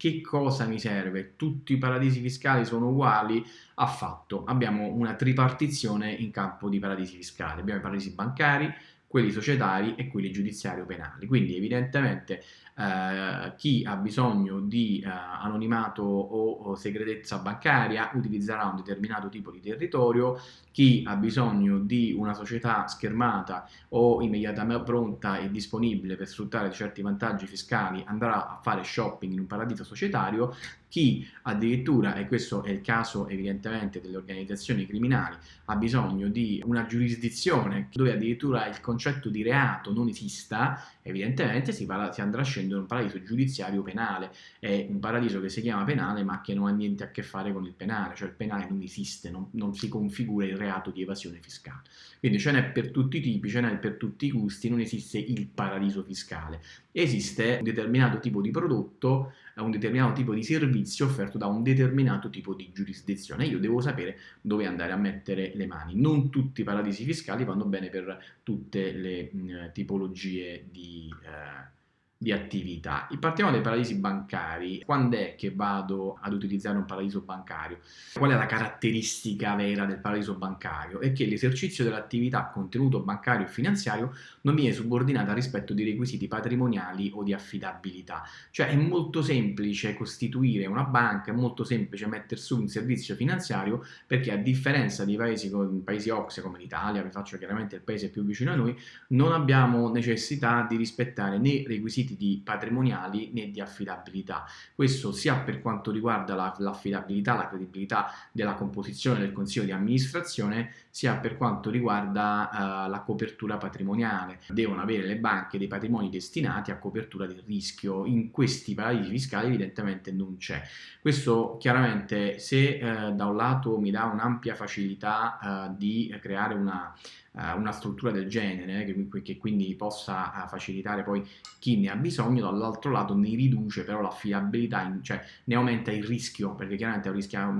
Che cosa mi serve? Tutti i paradisi fiscali sono uguali? Affatto. Abbiamo una tripartizione in campo di paradisi fiscali. Abbiamo i paradisi bancari, quelli societari e quelli giudiziari o penali. Quindi evidentemente eh, chi ha bisogno di eh, anonimato o, o, segretezza bancaria utilizzerà un determinato tipo di territorio, chi ha bisogno di una società schermata o immediatamente pronta e disponibile per sfruttare certi vantaggi fiscali andrà a fare shopping in un paradiso societario, chi addirittura, e questo è il caso evidentemente delle organizzazioni criminali, ha bisogno di una giurisdizione dove addirittura il concetto di reato non esista, evidentemente si, parla, si andrà a scendere in un paradiso giudiziario penale, è un paradiso che si chiama penale ma che non ha niente a che fare con il penale, cioè il penale non esiste, non, non si configura il reato di evasione fiscale. Quindi ce n'è per tutti i tipi, ce n'è per tutti i gusti, non esiste il paradiso fiscale. Esiste un determinato tipo di prodotto, un determinato tipo di servizio offerto da un determinato tipo di giurisdizione. Io devo sapere dove andare a mettere le mani. Non tutti i paradisi fiscali vanno bene per tutte le mh, tipologie di... Eh, di attività. Partiamo dai paradisi bancari. Quando è che vado ad utilizzare un paradiso bancario? Qual è la caratteristica vera del paradiso bancario? È che l'esercizio dell'attività contenuto bancario e finanziario non viene subordinata rispetto di requisiti patrimoniali o di affidabilità. Cioè è molto semplice costituire una banca, è molto semplice mettere su un servizio finanziario perché a differenza di paesi, paesi OXE come l'Italia, vi faccio chiaramente il paese più vicino a noi, non abbiamo necessità di rispettare né requisiti requisiti di patrimoniali né di affidabilità. Questo sia per quanto riguarda l'affidabilità, la, la credibilità della composizione del consiglio di amministrazione, sia per quanto riguarda uh, la copertura patrimoniale. Devono avere le banche dei patrimoni destinati a copertura del rischio. In questi paradisi fiscali evidentemente non c'è. Questo chiaramente se uh, da un lato mi dà un'ampia facilità uh, di creare una una struttura del genere che, quindi possa facilitare poi chi ne ha bisogno, dall'altro lato ne riduce però l'affidabilità, cioè ne aumenta il rischio, perché chiaramente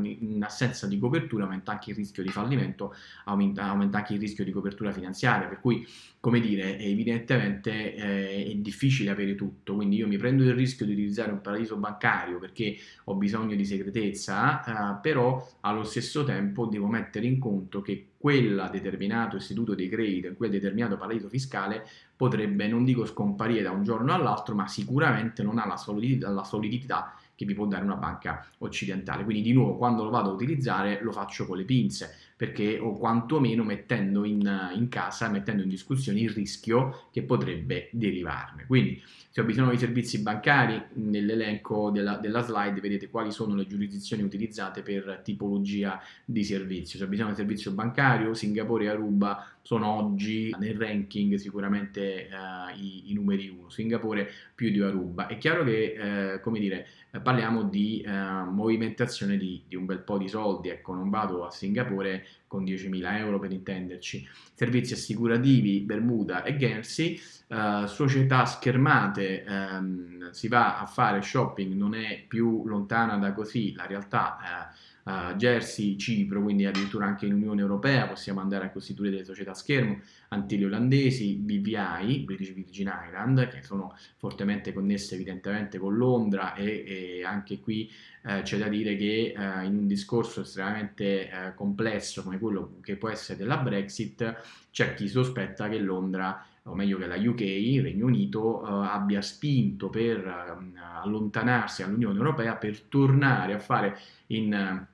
in assenza di copertura aumenta anche il rischio di fallimento, aumenta, aumenta anche il rischio di copertura finanziaria, per cui come dire, evidentemente eh, è difficile avere tutto, quindi io mi prendo il rischio di utilizzare un paradiso bancario perché ho bisogno di segretezza, eh, però allo stesso tempo devo mettere in conto che quel determinato istituto di credito, quel determinato paradiso fiscale potrebbe, non dico scomparire da un giorno all'altro, ma sicuramente non ha la solidità, la solidità che vi può dare una banca occidentale. Quindi di nuovo quando lo vado a utilizzare lo faccio con le pinze perché o quantomeno mettendo in, in casa, mettendo in discussione il rischio che potrebbe derivarne. Quindi se ho bisogno di servizi bancari, nell'elenco della, della, slide vedete quali sono le giurisdizioni utilizzate per tipologia di servizio. Se ho bisogno di servizio bancario, Singapore e Aruba sono oggi nel ranking sicuramente eh, i, i, numeri 1, Singapore più di Aruba. È chiaro che, eh, come dire, parliamo di eh, movimentazione di, di, un bel po' di soldi, ecco, non vado a Singapore con 10.000 euro per intenderci. Servizi assicurativi, Bermuda e Guernsey, uh, società schermate, um, si va a fare shopping, non è più lontana da così la realtà. Uh, Jersey, Cipro, quindi addirittura anche in Unione Europea possiamo andare a costituire delle società schermo, Antille olandesi, BVI, British Virgin Island, che sono fortemente connesse evidentemente con Londra e, e anche qui eh, c'è da dire che eh, in un discorso estremamente eh, complesso come quello che può essere della Brexit c'è chi sospetta che Londra o meglio che la UK, il Regno Unito, eh, abbia spinto per eh, allontanarsi dall'Unione Europea per tornare a fare in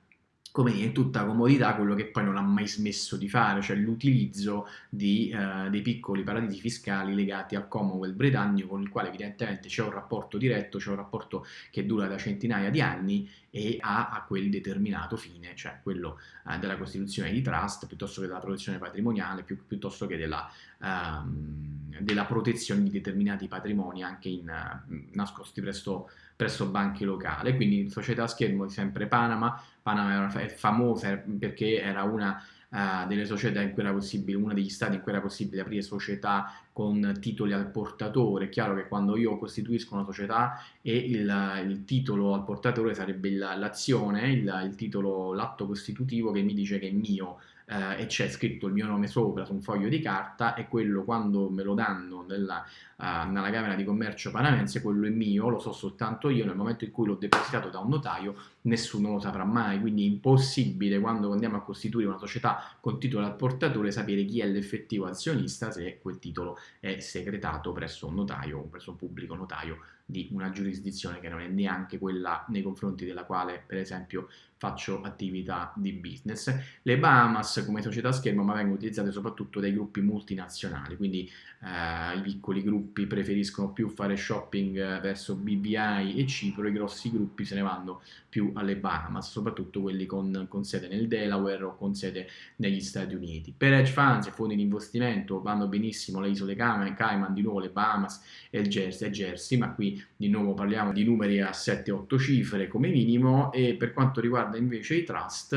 come dire, in tutta comodità quello che poi non ha mai smesso di fare, cioè l'utilizzo eh, dei piccoli paradisi fiscali legati al Commonwealth britannico con il quale evidentemente c'è un rapporto diretto, c'è un rapporto che dura da centinaia di anni e ha a quel determinato fine, cioè quello eh, della costituzione di trust piuttosto che della protezione patrimoniale, più, piuttosto che della, um, della, protezione di determinati patrimoni anche in, uh, nascosti presso presso banche locali, quindi società a schermo di sempre Panama, Panama è famosa perché era una uh, delle società in cui era possibile, uno degli stati in cui era possibile aprire società con titoli al portatore, è chiaro che quando io costituisco una società e il, il titolo al portatore sarebbe l'azione, il, il titolo, l'atto costitutivo che mi dice che è mio, eh, e c'è scritto il mio nome sopra su un foglio di carta e quello quando me lo danno nella, nella Camera di Commercio panamense, quello è mio, lo so soltanto io, nel momento in cui l'ho depositato da un notaio nessuno lo saprà mai, quindi è impossibile quando andiamo a costituire una società con titolo al portatore sapere chi è l'effettivo azionista se quel titolo è segretato presso un notaio presso un pubblico notaio di una giurisdizione che non è neanche quella nei confronti della quale per esempio faccio attività di business. Le Bahamas come società schermo ma vengono utilizzate soprattutto dai gruppi multinazionali, quindi eh, i piccoli gruppi preferiscono più fare shopping eh, verso BBI e Cipro, i grossi gruppi se ne vanno più alle Bahamas, soprattutto quelli con, con sede nel Delaware o con sede negli Stati Uniti. Per hedge funds e fondi di investimento vanno benissimo le isole Cayman, di nuovo le Bahamas e il Jersey, Jersey ma qui di nuovo parliamo di numeri a 7-8 cifre come minimo e per quanto riguarda invece i trust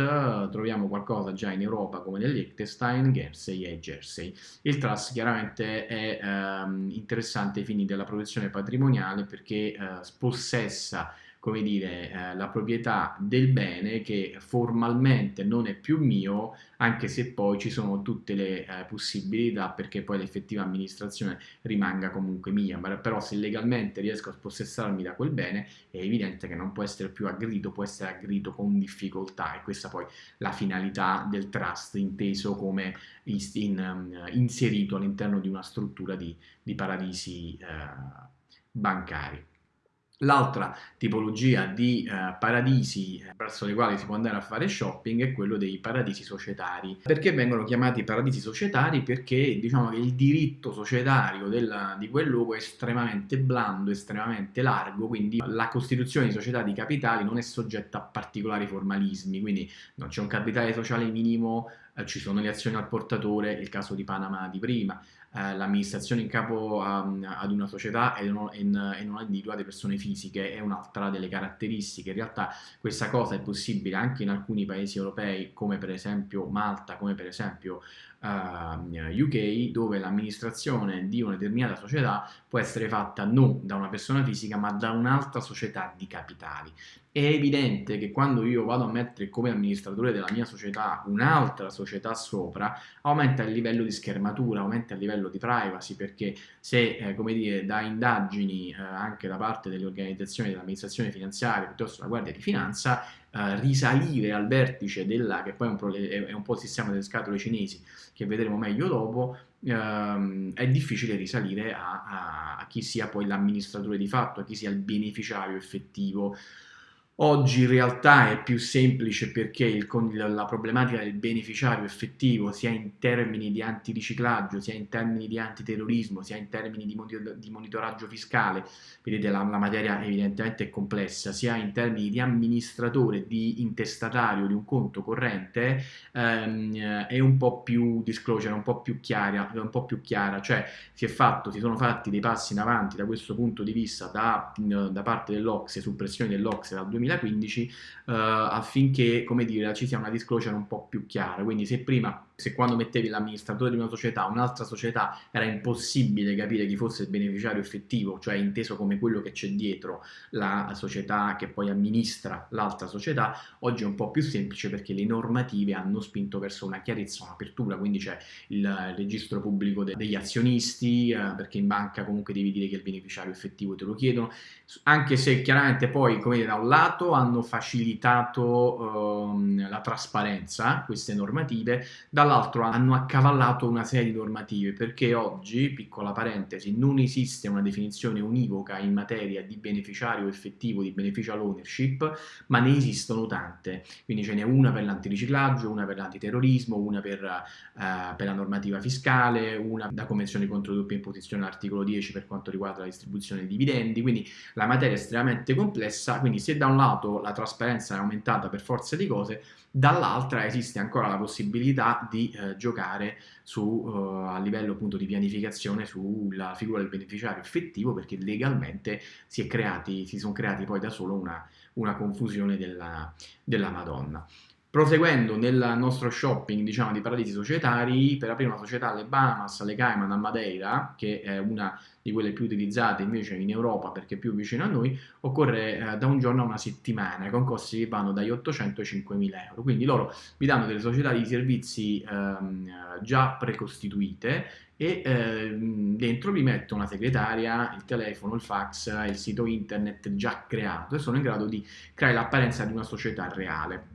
troviamo qualcosa già in Europa come nel Liechtenstein, Guernsey e Jersey. Il trust chiaramente è ehm, interessante ai fini della protezione patrimoniale perché eh, possessa come dire, eh, la proprietà del bene che formalmente non è più mio, anche se poi ci sono tutte le eh, possibilità perché poi l'effettiva amministrazione rimanga comunque mia, però se legalmente riesco a spossessarmi da quel bene è evidente che non può essere più aggredito, può essere aggredito con difficoltà e questa poi la finalità del trust inteso come in, in, inserito all'interno di una struttura di, di paradisi eh, bancari. L'altra tipologia di eh, paradisi verso le quali si può andare a fare shopping è quello dei paradisi societari. Perché vengono chiamati paradisi societari? Perché diciamo che il diritto societario del, di quel luogo è estremamente blando, estremamente largo, quindi la costituzione di società di capitali non è soggetta a particolari formalismi, quindi non c'è un capitale sociale minimo, eh, ci sono le azioni al portatore, il caso di Panama di prima, eh, l'amministrazione in capo a, ad una società e non, e non individua persone fisiche è un'altra delle caratteristiche. In realtà questa cosa è possibile anche in alcuni paesi europei come per esempio Malta, come per esempio uh, ehm, UK, dove l'amministrazione di una determinata società può essere fatta non da una persona fisica ma da un'altra società di capitali. È evidente che quando io vado a mettere come amministratore della mia società un'altra società sopra, aumenta il livello di schermatura, aumenta il livello di privacy, perché se, eh, come dire, da indagini eh, anche da parte delle organizzazioni dell'amministrazione finanziaria piuttosto della Guardia di Finanza, eh, risalire al vertice della, che poi è un, è un po' il sistema delle scatole cinesi, che vedremo meglio dopo, ehm, è difficile risalire a, a, a chi sia poi l'amministratore di fatto, a chi sia il beneficiario effettivo Oggi in realtà è più semplice perché il, la problematica del beneficiario effettivo, sia in termini di antiriciclaggio, sia in termini di antiterrorismo, sia in termini di, di monitoraggio fiscale, vedete la, la, materia evidentemente è complessa, sia in termini di amministratore, di intestatario di un conto corrente, ehm, è un po' più disclosure, un po' più chiara, un po' più chiara, cioè si, fatto, si sono fatti dei passi in avanti da questo punto di vista da, da parte dell'Ocse, su pressione dell'Ocse dal 2000 2015 uh, affinché come dire, ci sia una disclosure un po' più chiara. Quindi se prima se quando mettevi l'amministratore di una società, un'altra società, era impossibile capire chi fosse il beneficiario effettivo, cioè inteso come quello che c'è dietro la società che poi amministra l'altra società, oggi è un po' più semplice perché le normative hanno spinto verso una chiarezza, un'apertura, quindi c'è il registro pubblico de degli azionisti, eh, perché in banca comunque devi dire che il beneficiario effettivo te lo chiedono, anche se chiaramente poi, come da un lato hanno facilitato ehm, la trasparenza, queste normative, dall'altro dall'altro hanno accavallato una serie di normative perché oggi, piccola parentesi, non esiste una definizione univoca in materia di beneficiario effettivo, di beneficial ownership, ma ne esistono tante, quindi ce n'è una per l'antiriciclaggio, una per l'antiterrorismo, una per, uh, per, la normativa fiscale, una da convenzione contro doppia imposizione articolo 10 per quanto riguarda la distribuzione dei dividendi, quindi la materia è estremamente complessa, quindi se da un lato la trasparenza è aumentata per forza di cose, dall'altra esiste ancora la possibilità di eh, giocare su, eh, a livello appunto di pianificazione sulla figura del beneficiario effettivo perché legalmente si, creati, si sono creati poi da solo una, una confusione della, della Madonna. Proseguendo nel nostro shopping diciamo, di paradisi societari, per aprire una società alle Bahamas, alle Cayman, a Madeira, che è una di quelle più utilizzate invece in Europa perché è più vicino a noi, occorre eh, da un giorno a una settimana con costi che vanno dagli 800 ai 5.000 euro. Quindi loro vi danno delle società di servizi ehm, già precostituite e ehm, dentro vi metto una segretaria, il telefono, il fax, il sito internet già creato e sono in grado di creare l'apparenza di una società reale.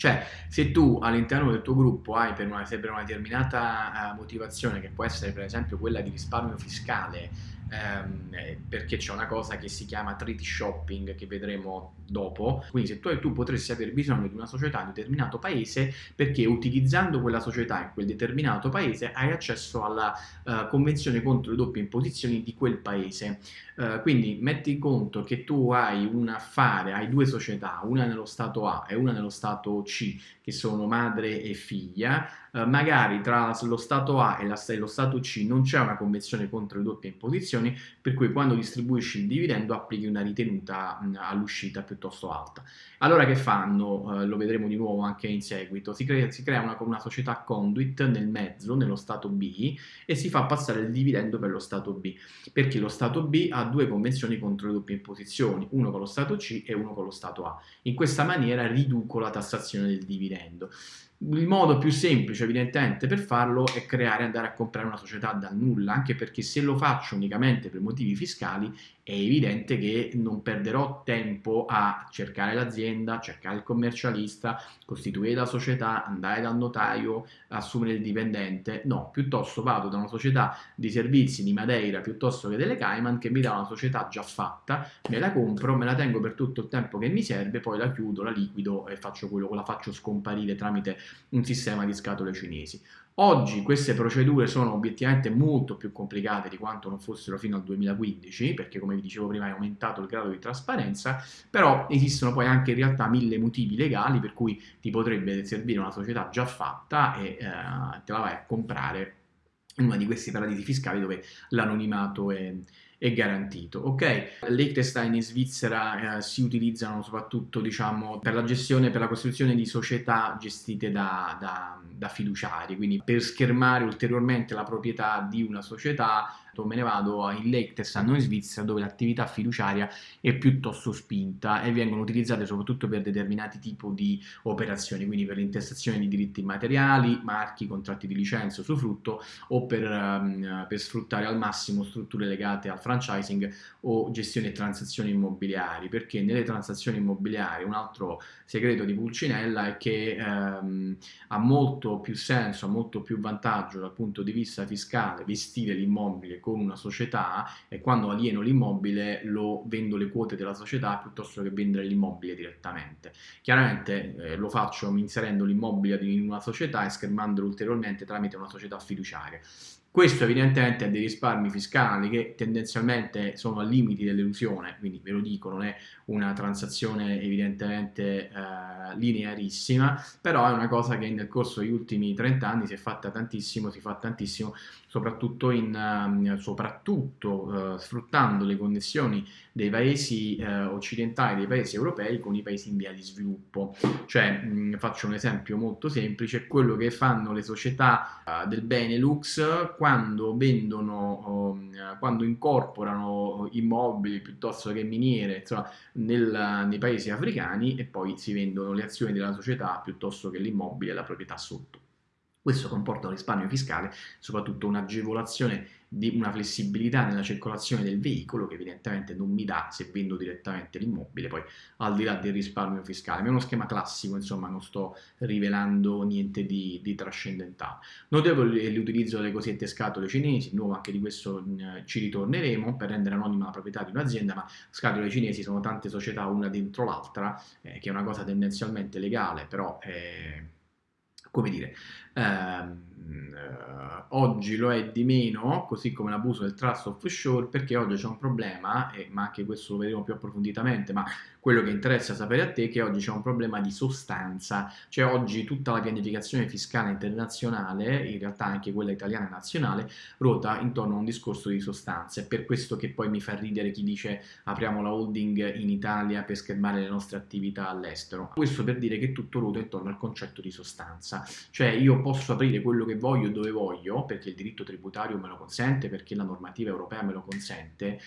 Cioè, se tu all'interno del tuo gruppo hai per una, per una determinata uh, motivazione, che può essere per esempio quella di risparmio fiscale, ehm, eh, perché c'è una cosa che si chiama treaty shopping che vedremo dopo, quindi se tu, tu potresti aver bisogno di una società in un determinato paese perché utilizzando quella società in quel determinato paese hai accesso alla uh, convenzione contro le doppie imposizioni di quel paese. Uh, quindi metti conto che tu hai un affare, hai due società, una nello stato A e una nello stato C, che sono madre e figlia, uh, magari tra lo stato A e, la, e lo stato C non c'è una convenzione contro le doppie imposizioni, per cui quando distribuisci il dividendo applichi una ritenuta all'uscita piuttosto alta. Allora che fanno? Uh, lo vedremo di nuovo anche in seguito. Si crea, si crea una, una, società conduit nel mezzo, nello stato B, e si fa passare il dividendo per lo stato B, perché lo stato B ha due convenzioni contro le doppie imposizioni, uno con lo stato C e uno con lo stato A. In questa maniera riduco la tassazione del dividendo. Il modo più semplice evidentemente per farlo è creare, andare a comprare una società dal nulla, anche perché se lo faccio unicamente per motivi fiscali è evidente che non perderò tempo a cercare l'azienda, cercare il commercialista, costituire la società, andare dal notaio, assumere il dipendente, no, piuttosto vado da una società di servizi di Madeira piuttosto che delle Cayman che mi dà una società già fatta, me la compro, me la tengo per tutto il tempo che mi serve, poi la chiudo, la liquido e faccio quello, la faccio scomparire tramite un sistema di scatole cinesi. Oggi queste procedure sono obiettivamente molto più complicate di quanto non fossero fino al 2015, perché come vi dicevo prima è aumentato il grado di trasparenza, però esistono poi anche in realtà mille motivi legali per cui ti potrebbe servire una società già fatta e eh, te la vai a comprare in una di questi paradisi fiscali dove l'anonimato è, è garantito. Ok, Liechtenstein e Svizzera eh, si utilizzano soprattutto diciamo, per la gestione, per la costruzione di società gestite da, da, da fiduciari, quindi per schermare ulteriormente la proprietà di una società me ne vado in Liechtenstein o in Svizzera dove l'attività fiduciaria è piuttosto spinta e vengono utilizzate soprattutto per determinati tipi di operazioni, quindi per l'intestazione di diritti immateriali, marchi, contratti di licenza, usufrutto o per, um, per sfruttare al massimo strutture legate al franchising o gestione e transazioni immobiliari, perché nelle transazioni immobiliari un altro segreto di Pulcinella è che um, ha molto più senso, ha molto più vantaggio dal punto di vista fiscale vestire l'immobile con una società e quando alieno l'immobile lo vendo le quote della società piuttosto che vendere l'immobile direttamente. Chiaramente eh, lo faccio inserendo l'immobile in una società e schermandolo ulteriormente tramite una società fiduciaria. Questo evidentemente ha dei risparmi fiscali che tendenzialmente sono al limiti dell'elusione, quindi ve lo dico, non è una transazione evidentemente eh, linearissima, però è una cosa che nel corso degli ultimi 30 anni si è fatta tantissimo, si fa tantissimo, soprattutto, in, uh, soprattutto uh, sfruttando le connessioni dei paesi uh, occidentali, dei paesi europei con i paesi in via di sviluppo. Cioè, mh, faccio un esempio molto semplice, quello che fanno le società del Benelux quando vendono, um, quando incorporano immobili piuttosto che miniere, insomma, nel, nei paesi africani e poi si vendono le azioni della società piuttosto che l'immobile e la proprietà sotto. Questo comporta un risparmio fiscale, soprattutto un'agevolazione di una flessibilità nella circolazione del veicolo che evidentemente non mi dà se vendo direttamente l'immobile, poi al di là del risparmio fiscale. Ma è uno schema classico, insomma, non sto rivelando niente di, di trascendentale. Notevole l'utilizzo delle cosiddette scatole cinesi, nuovo anche di questo mh, ci ritorneremo per rendere anonima la proprietà di un'azienda, ma scatole cinesi sono tante società una dentro l'altra, eh, che è una cosa tendenzialmente legale, però... Eh, come dire, eh, oggi lo è di meno, così come l'abuso del trust offshore, perché oggi c'è un problema, eh, ma anche questo lo vedremo più approfonditamente, ma quello che interessa sapere a te è che oggi c'è un problema di sostanza, cioè oggi tutta la pianificazione fiscale internazionale, in realtà anche quella italiana e nazionale, ruota intorno a un discorso di sostanza. È per questo che poi mi fa ridere chi dice apriamo la holding in Italia per schermare le nostre attività all'estero. Questo per dire che tutto ruota intorno al concetto di sostanza, cioè io posso aprire quello che voglio dove voglio, perché il diritto tributario me lo consente, perché la normativa europea me lo consente,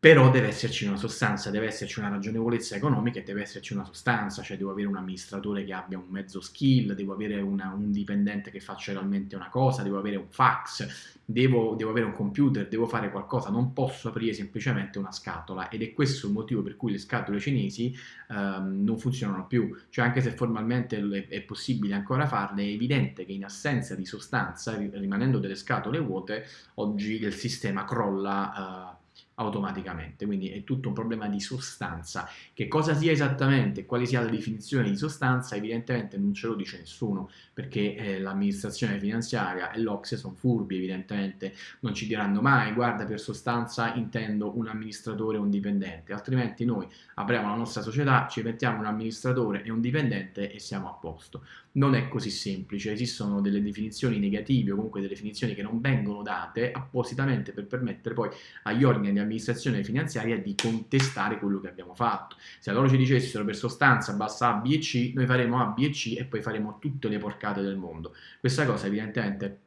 però deve esserci una sostanza, deve esserci una ragionevolezza economica e deve esserci una sostanza, cioè devo avere un amministratore che abbia un mezzo skill, devo avere una, un dipendente che faccia realmente una cosa, devo avere un fax, devo, devo, avere un computer, devo fare qualcosa, non posso aprire semplicemente una scatola ed è questo il motivo per cui le scatole cinesi ehm, non funzionano più, cioè anche se formalmente è, è, possibile ancora farle, è evidente che in assenza di sostanza, rimanendo delle scatole vuote, oggi il sistema crolla. Eh, automaticamente, quindi è tutto un problema di sostanza. Che cosa sia esattamente, quale sia la definizione di sostanza, evidentemente non ce lo dice nessuno, perché eh, l'amministrazione finanziaria e l'Ocse sono furbi, evidentemente, non ci diranno mai, guarda per sostanza intendo un amministratore o un dipendente, altrimenti noi apriamo la nostra società, ci mettiamo un amministratore e un dipendente e siamo a posto. Non è così semplice, esistono delle definizioni negative o comunque delle definizioni che non vengono date appositamente per permettere poi agli organi di amministrazione finanziaria di contestare quello che abbiamo fatto. Se loro ci dicessero per sostanza basta A, B e C, noi faremo A, B e C e poi faremo tutte le porcate del mondo. Questa cosa evidentemente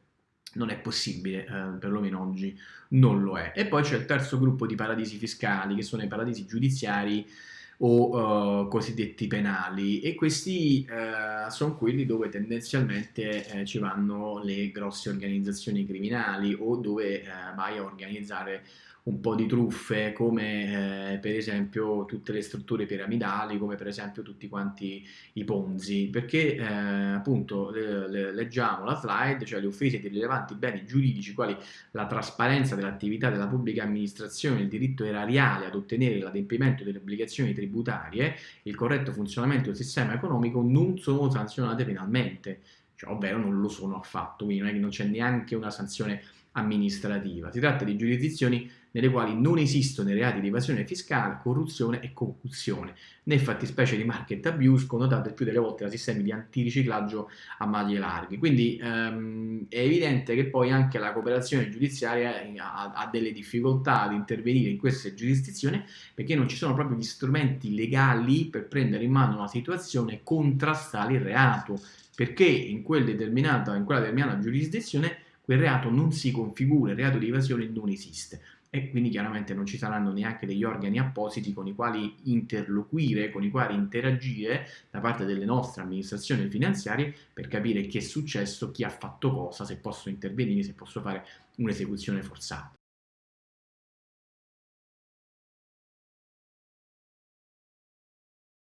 non è possibile, eh, perlomeno oggi non lo è. E poi c'è il terzo gruppo di paradisi fiscali, che sono i paradisi giudiziari o uh, cosiddetti penali e questi uh, sono quelli dove tendenzialmente uh, ci vanno le grosse organizzazioni criminali o dove vai a organizzare un po' di truffe come eh, per esempio tutte le strutture piramidali come per esempio tutti quanti i ponzi. Perché eh, appunto le, le, leggiamo la slide cioè le offese di rilevanti beni giuridici quali la trasparenza dell'attività della pubblica amministrazione il diritto erariale ad ottenere l'adempimento delle obbligazioni tributarie il corretto funzionamento del sistema economico non sono sanzionate penalmente. Cioè, ovvero non lo sono affatto quindi non c'è neanche una sanzione amministrativa. Si tratta di giurisdizioni nelle quali non esistono i reati di evasione fiscale, corruzione e concussione, né fattispecie di market abuse connotate più delle volte da sistemi di antiriciclaggio a maglie larghe. Quindi ehm, è evidente che poi anche la cooperazione giudiziaria ha, ha delle difficoltà ad intervenire in queste giurisdizioni perché non ci sono proprio gli strumenti legali per prendere in mano una situazione e contrastare il reato, perché in, quel in quella determinata giurisdizione quel reato non si configura, il reato di evasione non esiste e quindi chiaramente non ci saranno neanche degli organi appositi con i quali interloquire, con i quali interagire da parte delle nostre amministrazioni finanziarie per capire che è successo, chi ha fatto cosa, se posso intervenire, se posso fare un'esecuzione forzata.